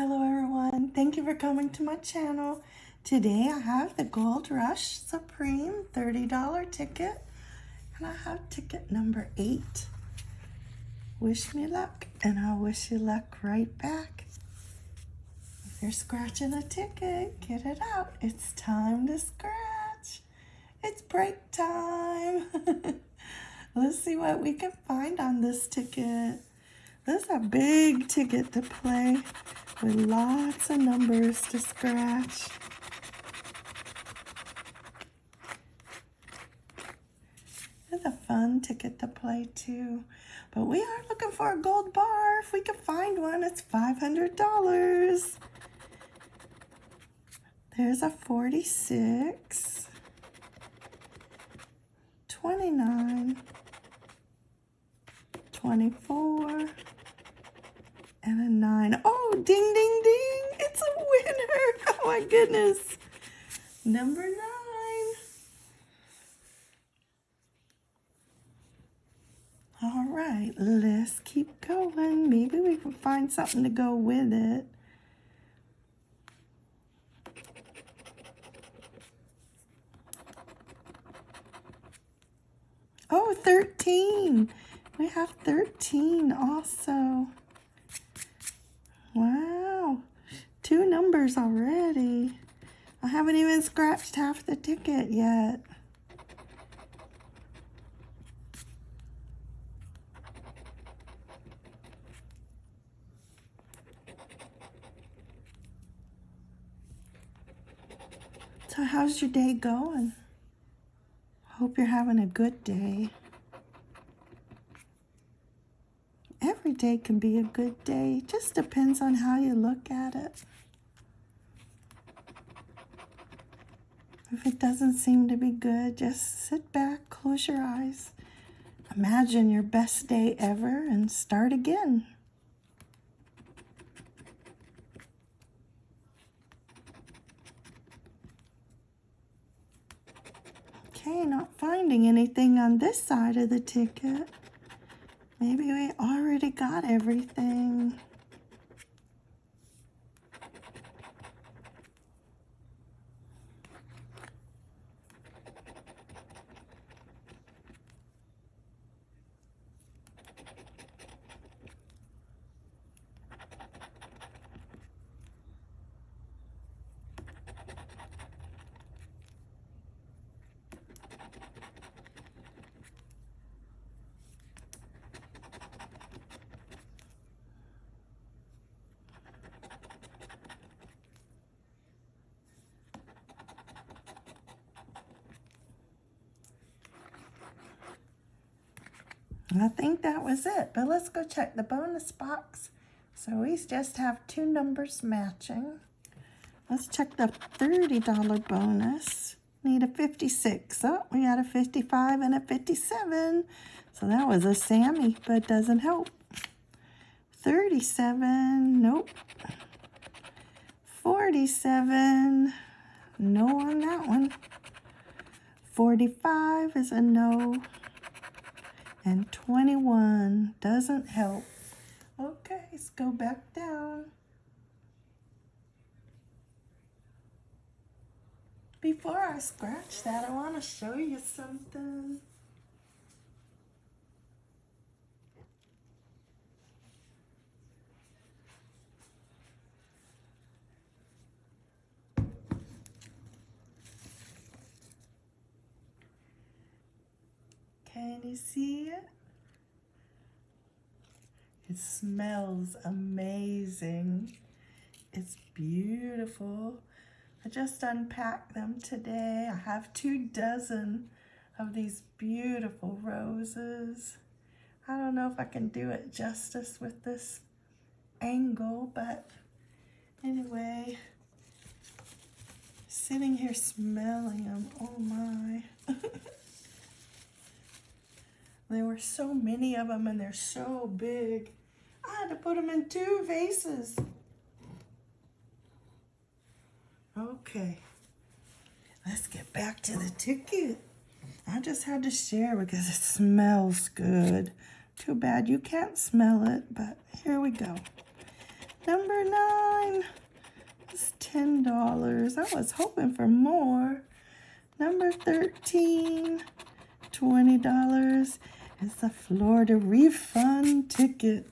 Hello everyone, thank you for coming to my channel. Today I have the Gold Rush Supreme $30 ticket. And I have ticket number eight. Wish me luck, and I'll wish you luck right back. If you're scratching a ticket, get it out. It's time to scratch. It's break time. Let's see what we can find on this ticket. This is a big ticket to play with lots of numbers to scratch. It's a fun ticket to play too. But we are looking for a gold bar. If we can find one, it's $500. There's a 46, 29, 24, and a 9. Oh, ding, ding, ding. It's a winner. Oh, my goodness. Number 9. All right, let's keep going. Maybe we can find something to go with it. Oh, 13. We have 13 also. Wow. Two numbers already. I haven't even scratched half the ticket yet. So how's your day going? Hope you're having a good day. Every day can be a good day. Just depends on how you look at it. If it doesn't seem to be good, just sit back, close your eyes. Imagine your best day ever and start again. Okay, not finding anything on this side of the ticket. Maybe we already got everything. I think that was it, but let's go check the bonus box. So we just have two numbers matching. Let's check the $30 bonus. Need a 56. Oh, we got a 55 and a 57. So that was a Sammy, but doesn't help. 37, nope. 47, no on that one. 45 is a no and 21 doesn't help. Okay, let's go back down. Before I scratch that, I want to show you something. Can you see it? It smells amazing. It's beautiful. I just unpacked them today. I have two dozen of these beautiful roses. I don't know if I can do it justice with this angle, but anyway, sitting here smelling them, oh my. There were so many of them and they're so big. I had to put them in two vases. Okay, let's get back to the ticket. I just had to share because it smells good. Too bad you can't smell it, but here we go. Number nine. is $10. I was hoping for more. Number 13, $20 is the Florida refund ticket.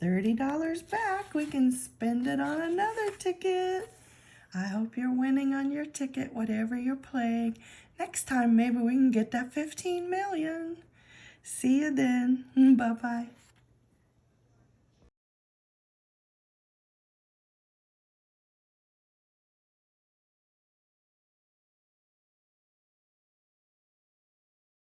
$30 back. We can spend it on another ticket. I hope you're winning on your ticket, whatever you're playing. Next time, maybe we can get that 15 million. See you then. Bye-bye.